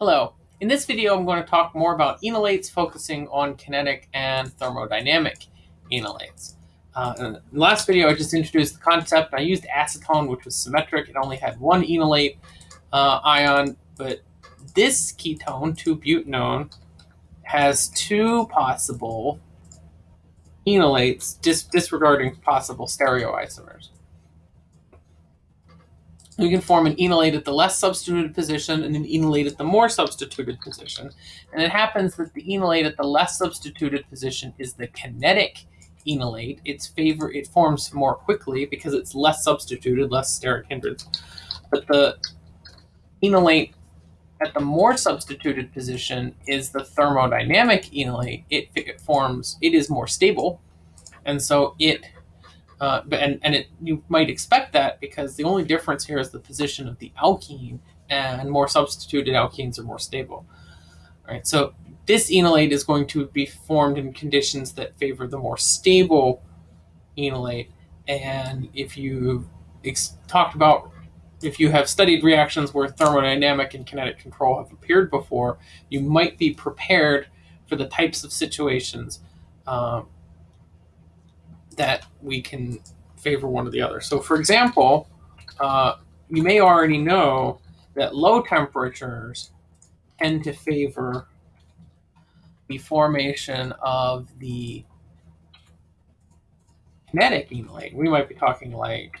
Hello. In this video, I'm going to talk more about enolates, focusing on kinetic and thermodynamic enolates. Uh, in the last video, I just introduced the concept. I used acetone, which was symmetric. It only had one enolate uh, ion, but this ketone, 2-butanone, has two possible enolates, dis disregarding possible stereoisomers we can form an enolate at the less substituted position and an enolate at the more substituted position. And it happens that the enolate at the less substituted position is the kinetic enolate. Its favor it forms more quickly because it's less substituted, less steric hindrance. But the enolate at the more substituted position is the thermodynamic enolate. It, it forms, it is more stable. And so it uh, and and it, you might expect that because the only difference here is the position of the alkene, and more substituted alkenes are more stable. All right, so this enolate is going to be formed in conditions that favor the more stable enolate. And if you talked about, if you have studied reactions where thermodynamic and kinetic control have appeared before, you might be prepared for the types of situations um, that we can favor one or the other. So for example, uh, you may already know that low temperatures tend to favor the formation of the kinetic enolate. We might be talking like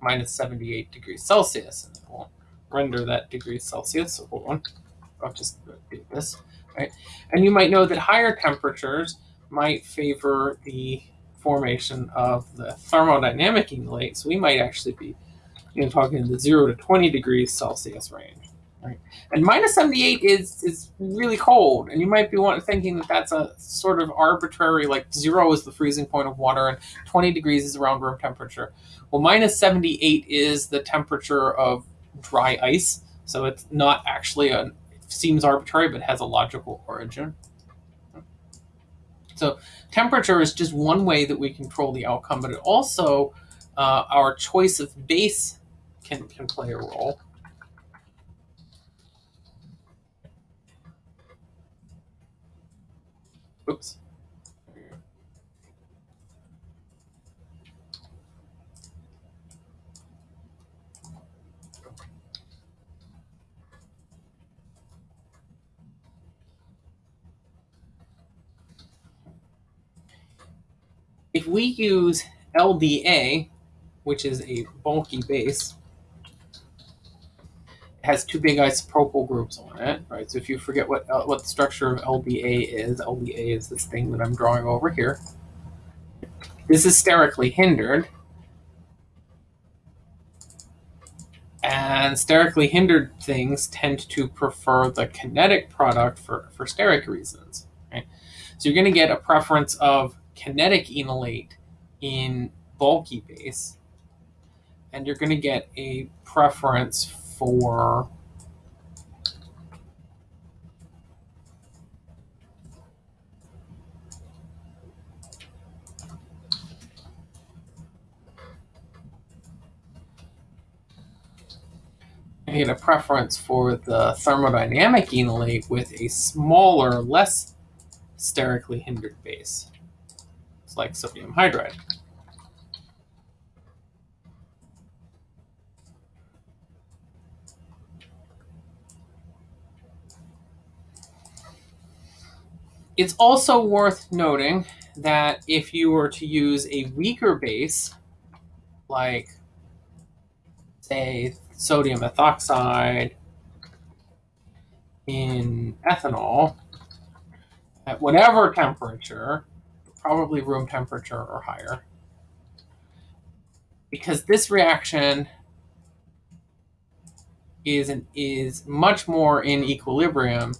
minus 78 degrees Celsius, and we'll render that degrees Celsius. So hold on, I'll just do this, right? And you might know that higher temperatures might favor the formation of the thermodynamic. So we might actually be you know, talking the 0 to 20 degrees Celsius range. Right? And minus 78 is, is really cold, and you might be thinking that that's a sort of arbitrary, like 0 is the freezing point of water, and 20 degrees is around room temperature. Well, minus 78 is the temperature of dry ice, so it's not actually a, it seems arbitrary, but has a logical origin. So temperature is just one way that we control the outcome, but it also uh, our choice of base can, can play a role. Oops. If we use LDA, which is a bulky base, it has two big isopropyl groups on it, right? So if you forget what uh, what the structure of LDA is, LDA is this thing that I'm drawing over here. This is sterically hindered. And sterically hindered things tend to prefer the kinetic product for, for steric reasons. Right? So you're going to get a preference of kinetic enolate in bulky base, and you're going to get a preference for I a preference for the thermodynamic enolate with a smaller, less sterically hindered base like sodium hydride. It's also worth noting that if you were to use a weaker base, like, say, sodium ethoxide in ethanol, at whatever temperature, probably room temperature or higher. Because this reaction is, an, is much more in equilibrium.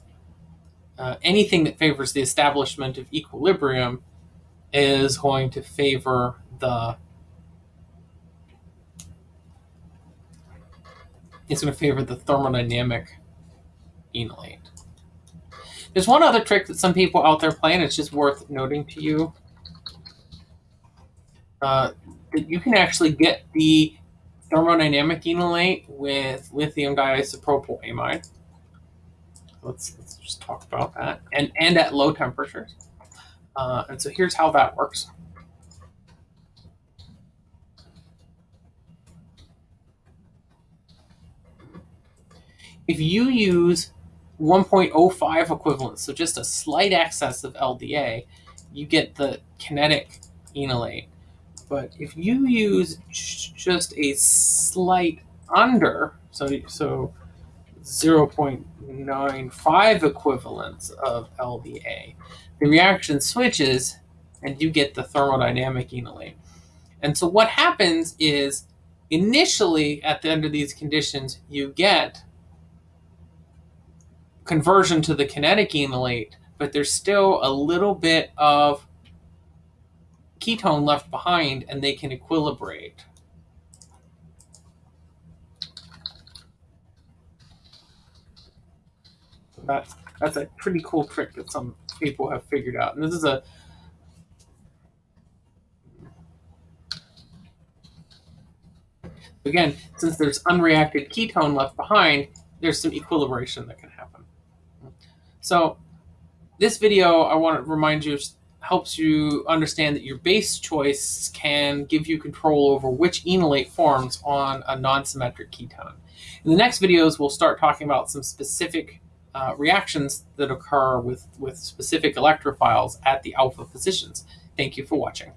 Uh, anything that favors the establishment of equilibrium is going to favor the it's going to favor the thermodynamic enolate. There's one other trick that some people out there play, and it's just worth noting to you. Uh, that you can actually get the thermodynamic enolate with lithium diisopropyl amide. let's, let's just talk about that. And, and at low temperatures. Uh, and so here's how that works. If you use 1.05 equivalents, so just a slight excess of LDA, you get the kinetic enolate. But if you use just a slight under, so so 0.95 equivalents of LDA, the reaction switches and you get the thermodynamic enolate. And so what happens is initially at the under these conditions, you get conversion to the kinetic enolate, but there's still a little bit of ketone left behind and they can equilibrate. That's, that's a pretty cool trick that some people have figured out. And this is a Again, since there's unreacted ketone left behind, there's some equilibration that can happen. So this video, I want to remind you, helps you understand that your base choice can give you control over which enolate forms on a non-symmetric ketone. In the next videos, we'll start talking about some specific uh, reactions that occur with, with specific electrophiles at the alpha positions. Thank you for watching.